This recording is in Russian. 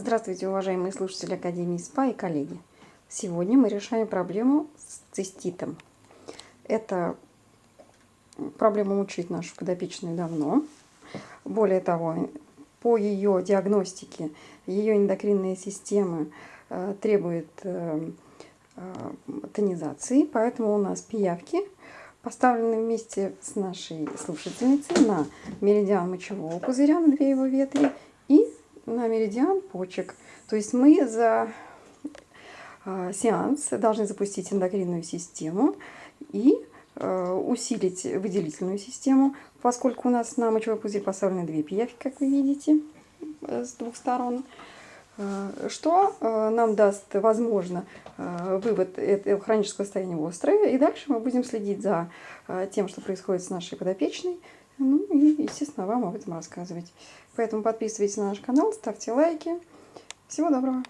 Здравствуйте, уважаемые слушатели Академии СПА и коллеги. Сегодня мы решаем проблему с циститом. Эта проблема мучает нашу подопечную давно. Более того, по ее диагностике, ее эндокринная система э, требует э, э, тонизации, поэтому у нас пиявки поставлены вместе с нашей слушательницей на меридиан мочевого пузыря, на две его ветви, и на меридиан почек. То есть мы за а, сеанс должны запустить эндокринную систему и а, усилить выделительную систему, поскольку у нас на мочевой пузырь поставлены две пиявки, как вы видите, э, с двух сторон, а, что нам даст, возможно, вывод этого хронического состояния острое. И дальше мы будем следить за тем, что происходит с нашей подопечной, ну и, естественно, вам об этом рассказывать. Поэтому подписывайтесь на наш канал, ставьте лайки. Всего доброго!